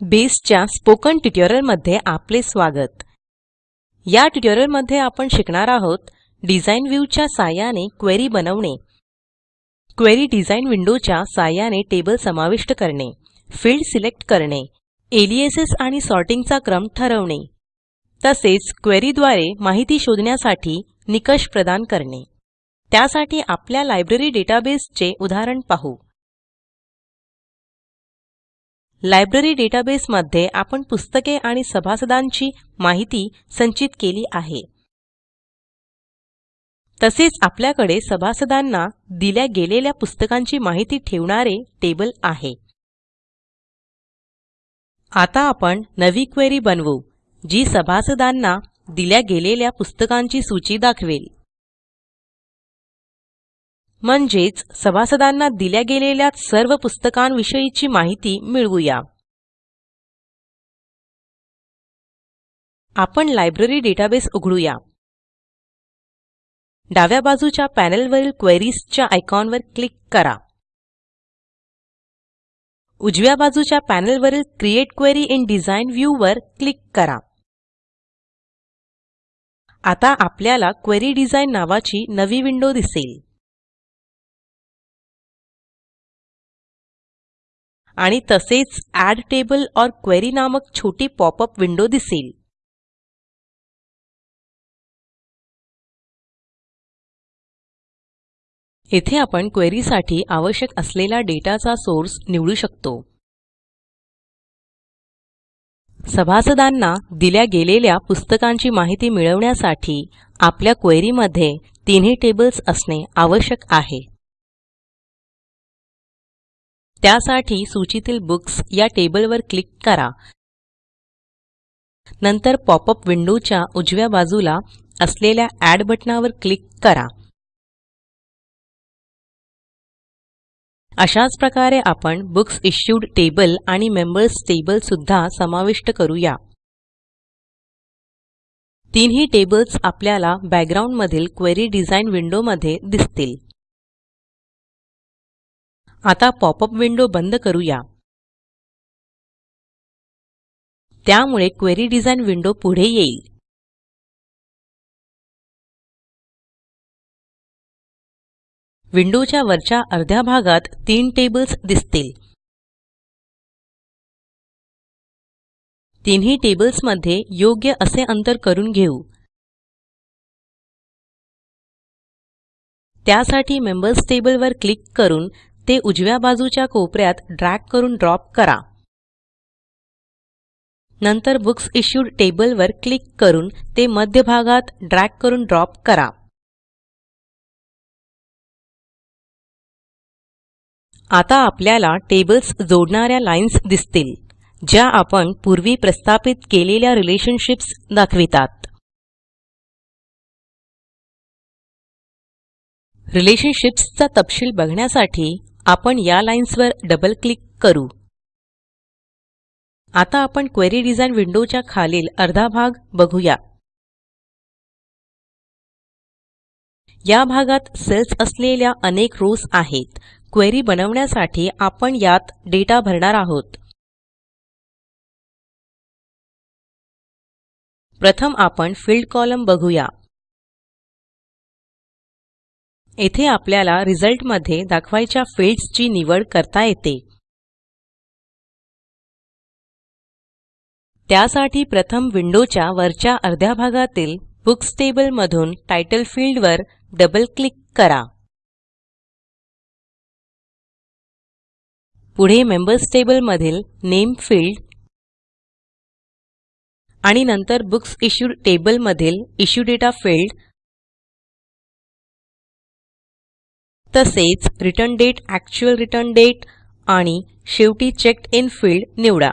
बेसच्या स्पोकन ट्युटोरियलमध्ये आपले स्वागत. या ट्युटोरियलमध्ये आपण शिकणार आहोत डिझाईन व्ह्यूच्या साहाय्याने क्वेरी बनवणे क्वेरी डिझाईन विंडोच्या साहाय्याने टेबल समाविष्ट करणे फील्ड सिलेक्ट करणे एलियासेस आणि सॉर्टिंगचा क्रम ठरवणे तसेच क्वेरीद्वारे माहिती शोधण्यासाठी निकष प्रदान करणे. त्यासाठी आपल्या लायब्ररी डेटाबेसचे उदाहरण पाहू. लायब्ररी डेटाबेसमध्ये आपण पुस्तके आणि सभासदांची माहिती संचित केली आहे. तसेच आपल्याकडे सभासदांना दिल्या गेलेल्या पुस्तकांची माहिती ठेवणारे टेबल आहे. आता आपण नवी क्वेरी बनवू जी सभासदांना दिल्या गेलेल्या पुस्तकांची सूची दाखवेल. म्हणजेच सभासदांना दिल्या गेलेल्या सर्व पुस्तकांविषयीची माहिती मिळवूया. आपण लायब्ररी डेटाबेस उघडूया. डाव्या बाजूच्या पॅनेलवरील क्वेरीजच्या आयकॉनवर क्लिक करा. उजव्या बाजूच्या पॅनेलवरील create query in design view वर क्लिक करा. आता आपल्याला क्वेरी डिझाइन नावाची नवी विंडो दिसेल. आणि तसेच एड टेबल और क्वेरी नामक छोटी पॉपअप विंडो दिसेल. येथे आपण क्वेरीसाठी आवश्यक असलेला डेटाचा सोर्स निवडू शकतो. सभासदांना दिल्या गेलेल्या पुस्तकांची माहिती मिळवण्यासाठी आपल्या क्वेरीमध्ये तिन्ही टेबल्स असणे आवश्यक आहे. त्यासाठी सूचीतील बुक्स या टेबलवर क्लिक करा. नंतर पॉपअप विंडोच्या उजव्या बाजूला असलेल्या ॲड बटणावर क्लिक करा. अशाच प्रकारे आपण बुक्स इश्यूड टेबल आणि मेंबर्स टेबल सुद्धा समाविष्ट करूया. तीनही टेबल्स आपल्याला बॅकग्राऊंडमधील क्वेरी डिझाईन विंडोमध्ये दिसतील. आता पॉपअप विंडो बंद करूया. त्यामुळे क्वेरी डिझाइन विंडो पुढे येईल. विंडोच्या वरच्या अर्ध्या भागात तीन टेबल्स दिसतील. तिन्ही टेबल्समध्ये योग्य असे अंतर करून घेऊ. त्यासाठी मेंबर्स टेबलवर क्लिक करून ते उजव्या बाजूच्या कोपऱ्यात ड्रॅग करून ड्रॉप करा. नंतर बुक्स इश्यूड टेबलवर क्लिक करून ते मध्यभागात ड्रॅग करून ड्रॉप करा. आता आपल्याला टेबल्स जोडणाऱ्या लाईन्स दिसतील ज्या आपण पूर्वी प्रस्थापित केलेल्या रिलेशनशिप्स दाखवितात. रिलेशनशिप्सचा तपशील बघण्यासाठी आपण या लाईन्सवर डबल क्लिक करू. आता आपण क्वेरी डिझाइन विंडोच्या खालील अर्धा भाग बघूया. या भागात सेल्स असलेल्या अनेक रोज आहेत. क्वेरी बनवण्यासाठी आपण यात डेटा भरणार आहोत. प्रथम आपण फील्ड कॉलम बघूया. येथे आपल्याला रिझल्टमध्ये दाखवायच्या फील्ड्सची निवड करता येते. त्यासाठी प्रथम विंडोच्या वरच्या अर्ध्या भागातील बुक्स टेबल मधून टायटल फील्डवर डबल क्लिक करा. पुढे मेंबर्स टेबल मधील नेम फील्ड आणि नंतर बुक्स इश्यूड टेबल मधील इश्यू डेटा फील्ड तसेच return date actual return date आणि शेवटी चेक्ड इन फील्ड निवडा.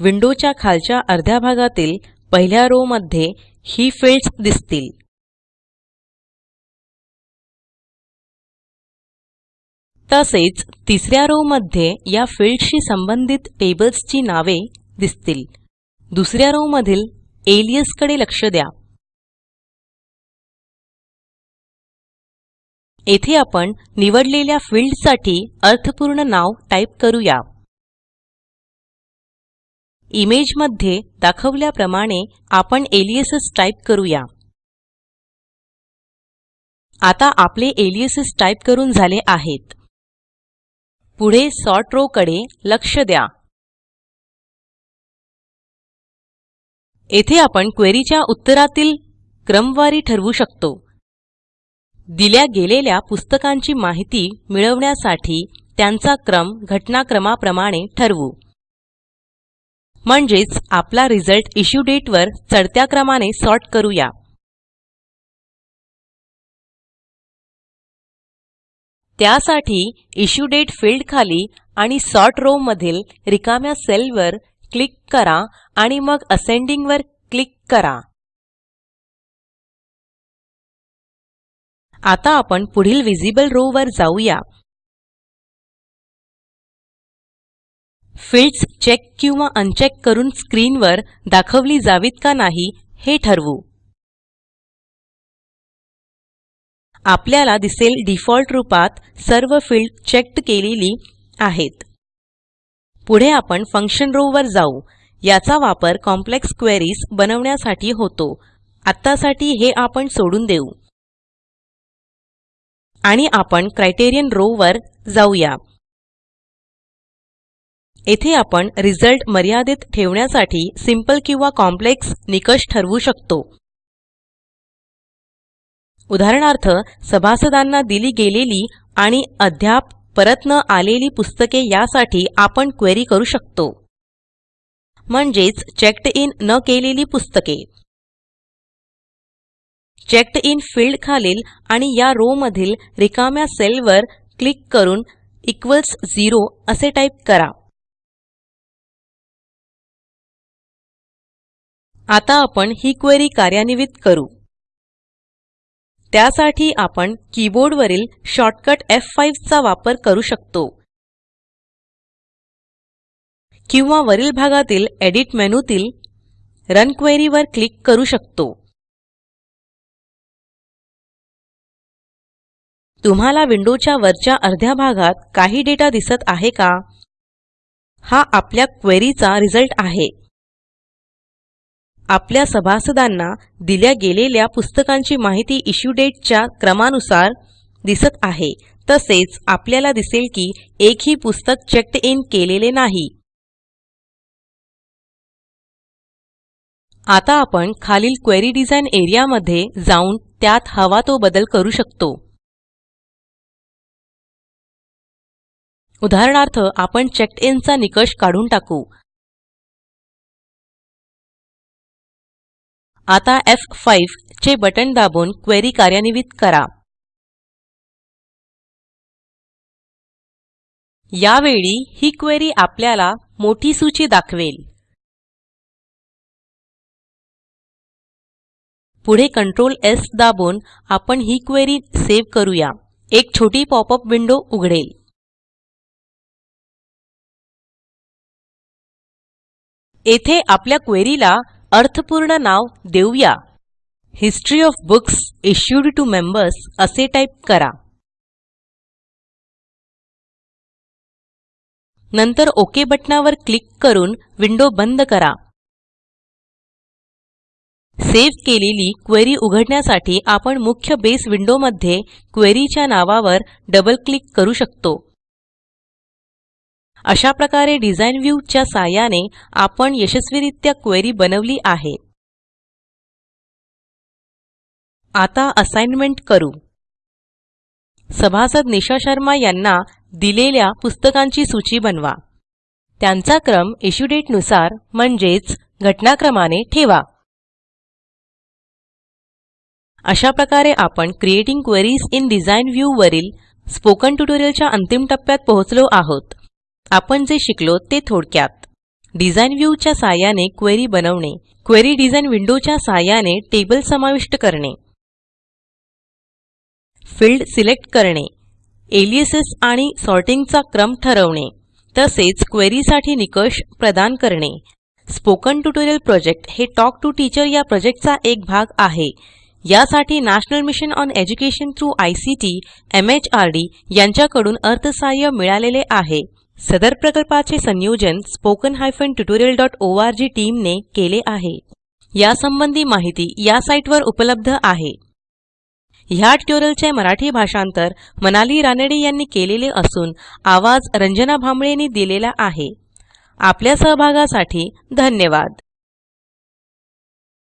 विंडोच्या खालच्या अर्ध्या भागातील पहिल्या रो मध्ये ही फील्ड्स दिसतील. तसेच तिसऱ्या रो मध्ये या फील्डशी संबंधित टेबल्सची नावे दिसतील. दुसऱ्या रो मधील एलियसकडे लक्ष द्या. येथे आपण निवडलेल्या फील्डसाठी अर्थपूर्ण नाव टाईप करूया. इमेजमध्ये दाखवल्याप्रमाणे आपण एलियसस टाईप करूया. आता आपले एलियसस टाईप करून झाले आहेत. पुढे सॉर्ट रो कडे लक्ष द्या. येथे आपण क्वेरीच्या उत्तरातील क्रमवारी ठरवू शकतो. दिल्या गेलेल्या पुस्तकांची माहिती मिळवण्यासाठी त्यांचा क्रम घटनाक्रमाप्रमाणे ठरवू. म्हणजेच आपला रिझल्ट इश्यू डेटवर चढत्या क्रमाने सॉर्ट करूया. त्यासाठी इश्यू डेट फील्ड खाली आणि सॉर्ट रो मधील रिकाम्या सेलवर क्लिक करा आणि मग असेंडिंग वर क्लिक करा. आता आपण पुढील विजिबल रो वर जाऊया. फील्ड्स चेक किंवा अनचेक करून स्क्रीनवर दाखवली जावीत का नाही हे ठरवू. आपल्याला दिसेल डिफॉल्ट रूपात सर्व फील्ड चेक्ड केलेली आहेत. पुढे आपण फंक्शन रो वर जाऊ. याचा वापर कॉम्प्लेक्स क्वेरीज बनवण्यासाठी होतो. आत्तासाठी हे आपण सोडून देऊ. आणि आपण क्रायटेरियन रो वर जाऊया. येथे आपण रिझल्ट मर्यादित ठेवण्यासाठी सिंपल किंवा कॉम्प्लेक्स निकष ठरवू शकतो. उदाहरणार्थ सभासदांना दिली गेलेली आणि अद्याप परत न आलेली पुस्तके यासाठी आपण क्वेरी करू शकतो. म्हणजेच चेक्ड इन न केलेली पुस्तके. चेक्ड इन फील्ड खालील आणि या रो मधील रिकाम्या सेलवर क्लिक करून इक्वल्स झिरो असे टाईप करा. आता आपण ही क्वेरी कार्यान्वित करू. त्यासाठी आपण कीबोर्डवरील शॉर्टकट F5 चा वापर करू शकतो. किंवा वरील भागातील एडिट मेनूतील रन क्वेरी वर क्लिक करू शकतो. तुम्हाला विंडोच्या वरच्या अर्ध्या भागात काही डेटा दिसत आहे का? हा आपल्या क्वेरीचा रिझल्ट आहे. आपल्या सभासदांना दिल्या गेलेल्या पुस्तकांची माहिती इश्यू डेटच्या क्रमानुसार दिसत आहे. तसेच आपल्याला दिसेल की एकही पुस्तक चेक्ड इन केलेले नाही. आता आपण खालील क्वेरी डिझाइन एरियामध्ये जाऊन त्यात हवा तो बदल करू शकतो. उदाहरणार्थ आपण चेक्ड इनचा निकष काढून टाकू. आता F5 चे बटन दाबून क्वेरी कार्यान्वित करा. यावेळी ही क्वेरी आपल्याला मोठी सूची दाखवेल. पुढे कंट्रोल S दाबून आपण ही क्वेरी सेव्ह करूया. एक छोटी पॉपअप विंडो उघडेल. येथे आपल्या क्वेरीला अर्थपूर्ण नाव देऊया. History of books issued to members असे टाईप करा. नंतर ओके बटणावर क्लिक करून विंडो बंद करा. सेव्ह केलेली क्वेरी उघडण्यासाठी आपण मुख्य बेस विंडोमध्ये क्वेरीच्या नावावर डबल क्लिक करू शकतो. अशा प्रकारे डिझाइन व्ह्यू च्या साहाय्याने आपण यशस्वीरित्या क्वेरी बनवली आहे. आता असाइनमेंट करू. सभासद निशा शर्मा यांना दिलेल्या पुस्तकांची सूची बनवा. त्यांचा क्रम इश्यू डेटनुसार म्हणजेच घटनाक्रमाने ठेवा. अशा प्रकारे आपण creating queries in design view वरील स्पोकन ट्युटोरियलच्या अंतिम टप्प्यात पोहोचलो आहोत. आपण जे शिकलो ते थोडक्यात. डिझाईन व्ह्यूच्या सहाय्याने साहाय्याने क्वेरी बनवणे. क्वेरी डिझाईन विंडोच्या साहाय्याने टेबल समाविष्ट करणे. फील्ड सिलेक्ट करणे. एलियसेस आणि सॉर्टिंगचा क्रम ठरवणे. तसेच क्वेरीसाठी निकष प्रदान करणे. स्पोकन ट्युटोरियल प्रोजेक्ट हे टॉक टू टीचर या प्रोजेक्टचा एक भाग आहे. यासाठी national mission on education through I C T M H R D यांच्याकडून अर्थसहाय्य मिळालेले आहे. सदर प्रकल्पाचे संयोजन spoken hyphen tutorial dot O R G टीमने केले आहे. यासंबंधी माहिती या साईटवर उपलब्ध आहे. ह्या ट्युटोरियलचे मराठी भाषांतर मनाली रानडे यांनी केलेले असून आवाज रंजना भांबळेंनी दिलेला आहे. आपल्या सहभागासाठी धन्यवाद.